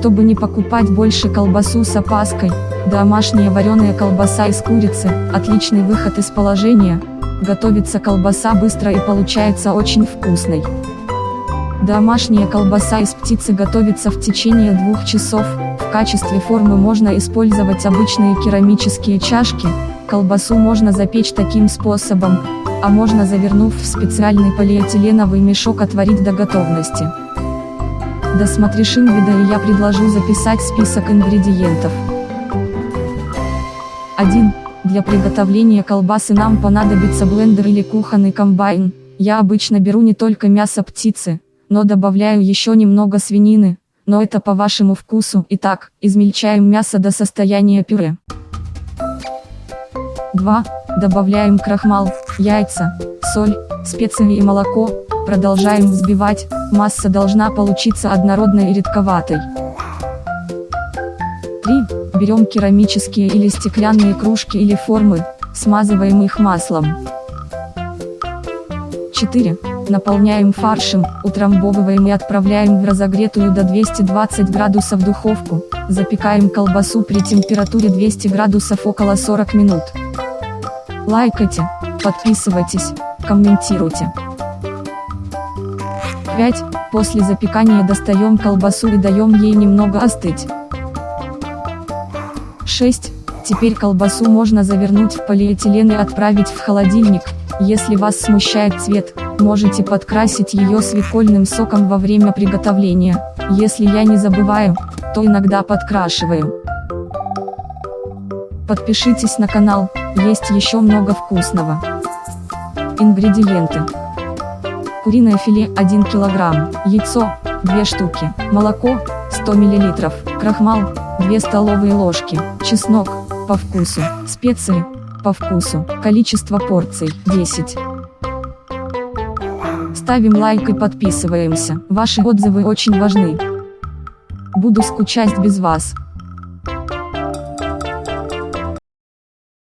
Чтобы не покупать больше колбасу с опаской, домашняя вареная колбаса из курицы – отличный выход из положения. Готовится колбаса быстро и получается очень вкусной. Домашняя колбаса из птицы готовится в течение двух часов. В качестве формы можно использовать обычные керамические чашки. Колбасу можно запечь таким способом, а можно завернув в специальный полиэтиленовый мешок отварить до готовности. Досмотришь видео и я предложу записать список ингредиентов. 1. Для приготовления колбасы нам понадобится блендер или кухонный комбайн. Я обычно беру не только мясо птицы, но добавляю еще немного свинины, но это по вашему вкусу. Итак, измельчаем мясо до состояния пюре. 2. Добавляем крахмал, яйца, соль, специи и молоко, продолжаем взбивать, масса должна получиться однородной и редковатой. 3. Берем керамические или стеклянные кружки или формы, смазываем их маслом. 4. Наполняем фаршем, утрамбовываем и отправляем в разогретую до 220 градусов духовку, запекаем колбасу при температуре 200 градусов около 40 минут. Лайкайте, подписывайтесь, комментируйте. 5. После запекания достаем колбасу и даем ей немного остыть. 6. Теперь колбасу можно завернуть в полиэтилен и отправить в холодильник. Если вас смущает цвет, можете подкрасить ее свекольным соком во время приготовления. Если я не забываю, то иногда подкрашиваю. Подпишитесь на канал, есть еще много вкусного. Ингредиенты. Куриное филе 1 кг, яйцо 2 штуки, молоко 100 мл, крахмал 2 столовые ложки, чеснок по вкусу, специи по вкусу, количество порций 10. Ставим лайк и подписываемся, ваши отзывы очень важны. Буду скучать без вас.